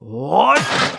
What?